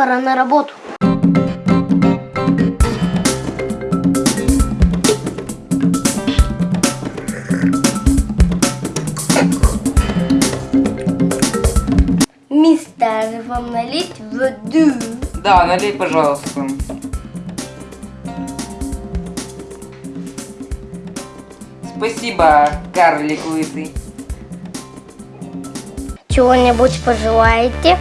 пора на работу. Мистер, вам налить воду? Да, налей, пожалуйста. Спасибо, карлик лысый. Чего-нибудь пожелаете?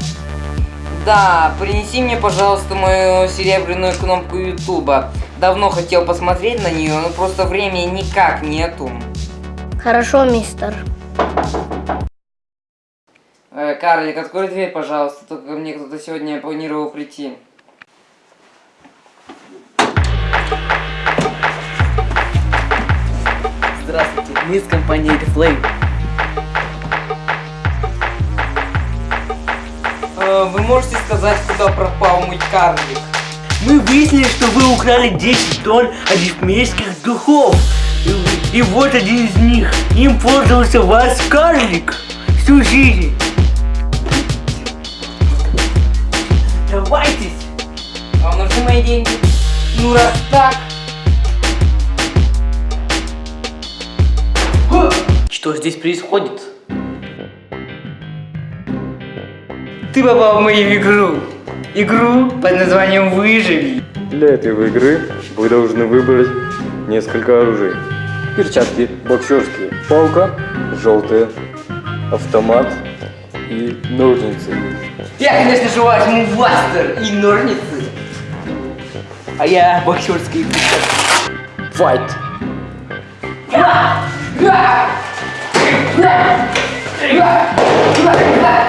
Да, принеси мне, пожалуйста, мою серебряную кнопку Ютуба. Давно хотел посмотреть на нее, но просто времени никак нету. Хорошо, мистер. Э, карлик, открой дверь, пожалуйста, только мне кто-то сегодня планировал прийти. Здравствуйте, мы из компании Flame. Вы можете сказать, куда пропал мой карлик? Мы выяснили, что вы украли 10 тонн арифметских духов. И, и вот один из них. Им пользовался ваш карлик всю жизнь. Давайтесь. Вам нужны мои деньги? Ну раз так, Что здесь происходит? Ты попал в мою игру. Игру под названием «Выживи». Для этой игры вы должны выбрать несколько оружий. Перчатки боксерские, палка желтая, автомат и ножницы. Я, конечно же, возьму бластер и ножницы. А я боксерский. Файт! Так,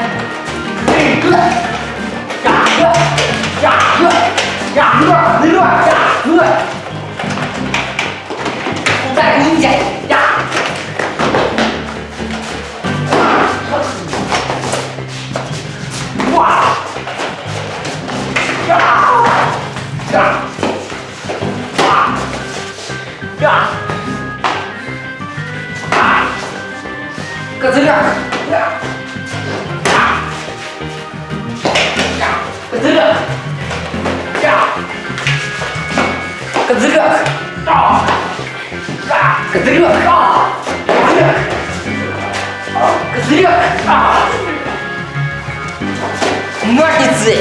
Козыряк! Козыряк! Козыряк! Козырек! Козырек! Ножницы!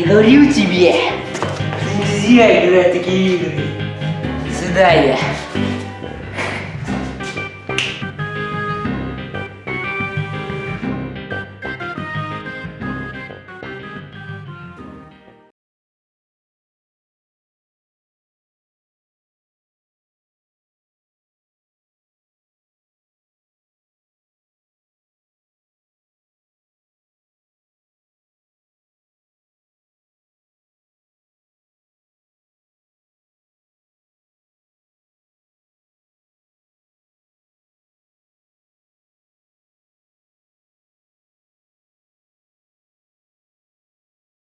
И говорю тебе, нельзя играть такие игры. До свидания.